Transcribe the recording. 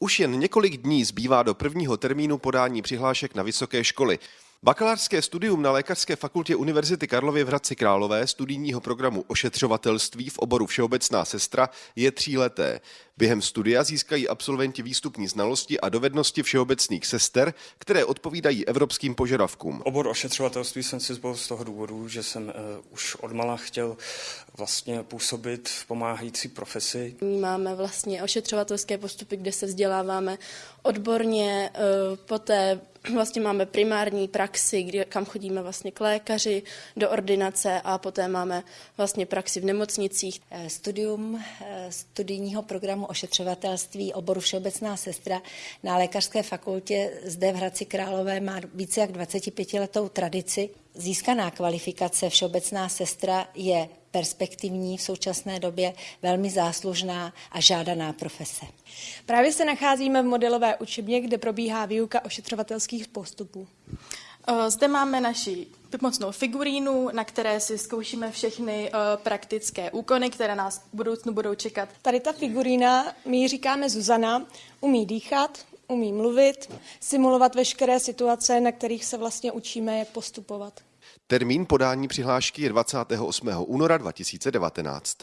Už jen několik dní zbývá do prvního termínu podání přihlášek na vysoké školy. Bakalářské studium na Lékařské fakultě Univerzity Karlovy v Hradci Králové studijního programu ošetřovatelství v oboru Všeobecná sestra je tříleté. Během studia získají absolventi výstupní znalosti a dovednosti všeobecných sester, které odpovídají evropským požadavkům. Obor ošetřovatelství jsem si zvolil z toho důvodu, že jsem uh, už odmala chtěl vlastně působit v pomáhající profesi. Máme vlastně ošetřovatelské postupy, kde se vzděláváme odborně, uh, poté vlastně máme primární praxi, kde, kam chodíme vlastně k lékaři do ordinace a poté máme vlastně praxi v nemocnicích. Eh, studium studijního programu ošetřovatelství oboru Všeobecná sestra na Lékařské fakultě zde v Hradci Králové má více jak 25 letou tradici. Získaná kvalifikace Všeobecná sestra je perspektivní v současné době, velmi záslužná a žádaná profese. Právě se nacházíme v modelové učebně, kde probíhá výuka ošetřovatelských postupů. Eh, zde máme naši pomocnou figurínu, na které si zkoušíme všechny praktické úkony, které nás v budoucnu budou čekat. Tady ta figurína, my ji říkáme Zuzana, umí dýchat, umí mluvit, simulovat veškeré situace, na kterých se vlastně učíme, jak postupovat. Termín podání přihlášky je 28. února 2019.